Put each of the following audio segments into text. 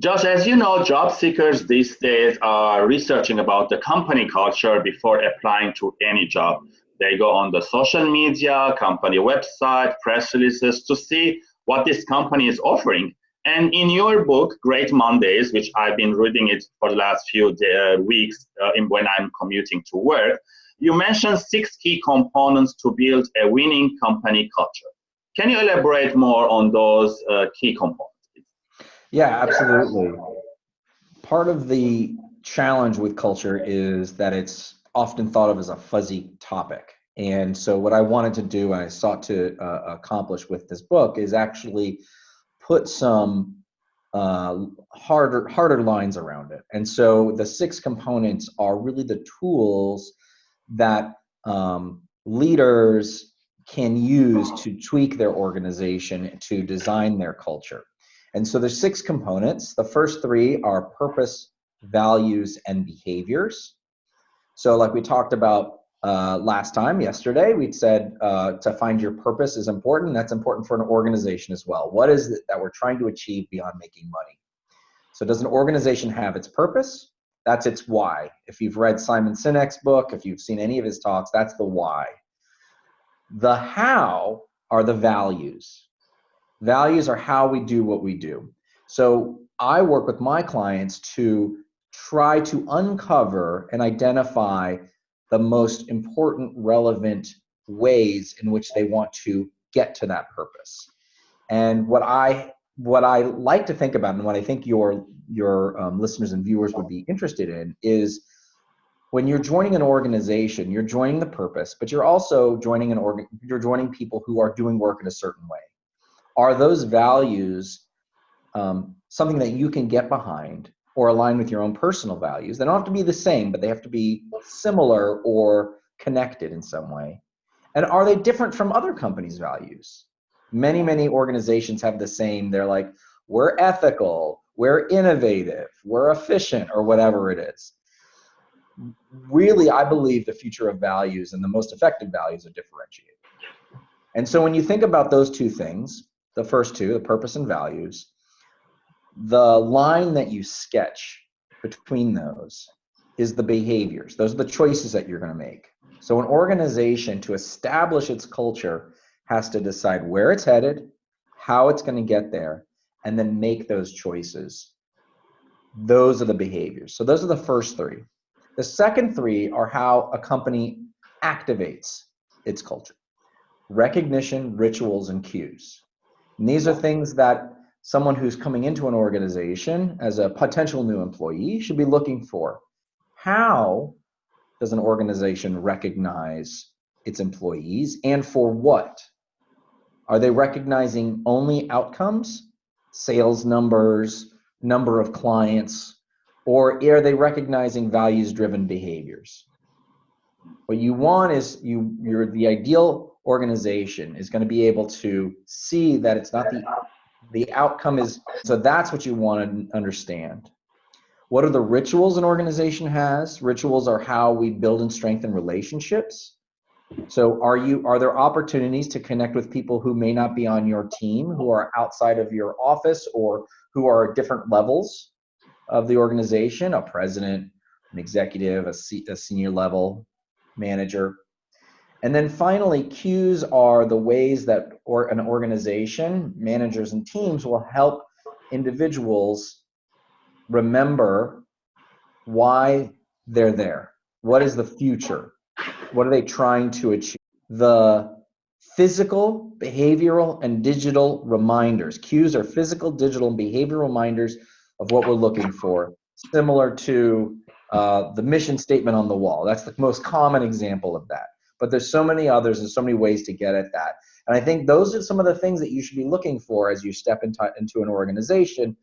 Just as you know, job seekers these days are researching about the company culture before applying to any job. They go on the social media, company website, press releases to see what this company is offering. And in your book, Great Mondays, which I've been reading it for the last few uh, weeks uh, when I'm commuting to work, you mentioned six key components to build a winning company culture. Can you elaborate more on those uh, key components? Yeah, absolutely. Part of the challenge with culture is that it's often thought of as a fuzzy topic. And so, what I wanted to do and I sought to uh, accomplish with this book is actually put some uh, harder harder lines around it. And so, the six components are really the tools that um, leaders can use to tweak their organization to design their culture. And so there's six components. The first three are purpose, values, and behaviors. So like we talked about uh, last time, yesterday, we said uh, to find your purpose is important. That's important for an organization as well. What is it that we're trying to achieve beyond making money? So does an organization have its purpose? That's its why. If you've read Simon Sinek's book, if you've seen any of his talks, that's the why. The how are the values. Values are how we do what we do. So I work with my clients to try to uncover and identify the most important, relevant ways in which they want to get to that purpose. And what I what I like to think about, and what I think your your um, listeners and viewers would be interested in, is when you're joining an organization, you're joining the purpose, but you're also joining an organ. You're joining people who are doing work in a certain way are those values um, something that you can get behind or align with your own personal values? They don't have to be the same, but they have to be similar or connected in some way. And are they different from other companies' values? Many, many organizations have the same. They're like, we're ethical, we're innovative, we're efficient, or whatever it is. Really, I believe the future of values and the most effective values are differentiated. And so when you think about those two things, the first two, the purpose and values, the line that you sketch between those is the behaviors. Those are the choices that you're going to make. So an organization to establish its culture has to decide where it's headed, how it's going to get there, and then make those choices. Those are the behaviors. So those are the first three. The second three are how a company activates its culture. Recognition, rituals, and cues. And these are things that someone who's coming into an organization as a potential new employee should be looking for. How does an organization recognize its employees and for what? Are they recognizing only outcomes, sales numbers, number of clients, or are they recognizing values driven behaviors? What you want is you you're the ideal organization is going to be able to see that it's not the the outcome is so that's what you want to understand. What are the rituals an organization has? Rituals are how we build and strengthen relationships. So are you are there opportunities to connect with people who may not be on your team who are outside of your office or who are at different levels of the organization? A president an executive a, a senior level manager and then finally, cues are the ways that or an organization, managers and teams will help individuals remember why they're there. What is the future? What are they trying to achieve? The physical, behavioral, and digital reminders. Cues are physical, digital, and behavioral reminders of what we're looking for, similar to uh, the mission statement on the wall. That's the most common example of that but there's so many others and so many ways to get at that. And I think those are some of the things that you should be looking for as you step into, into an organization.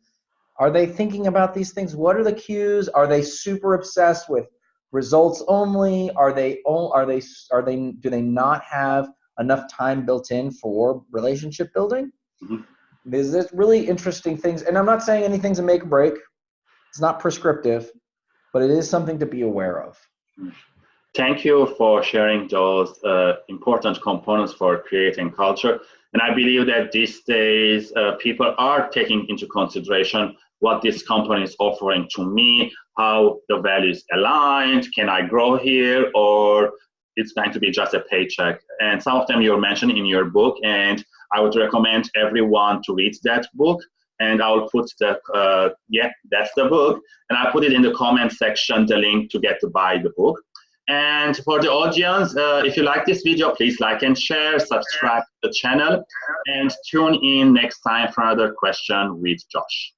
Are they thinking about these things? What are the cues? Are they super obsessed with results only? Are they are they are they do they not have enough time built in for relationship building? Mm-hmm. There's, there's really interesting things, and I'm not saying anything's a make or break. It's not prescriptive, but it is something to be aware of. Thank you for sharing those uh, important components for creating culture. And I believe that these days uh, people are taking into consideration what this company is offering to me, how the values aligned, can I grow here, or it's going to be just a paycheck. And some of them you're mentioning in your book, and I would recommend everyone to read that book. And I'll put the, uh, yeah, that's the book. And I'll put it in the comment section, the link to get to buy the book. And for the audience, uh, if you like this video, please like and share, subscribe to the channel, and tune in next time for another question with Josh.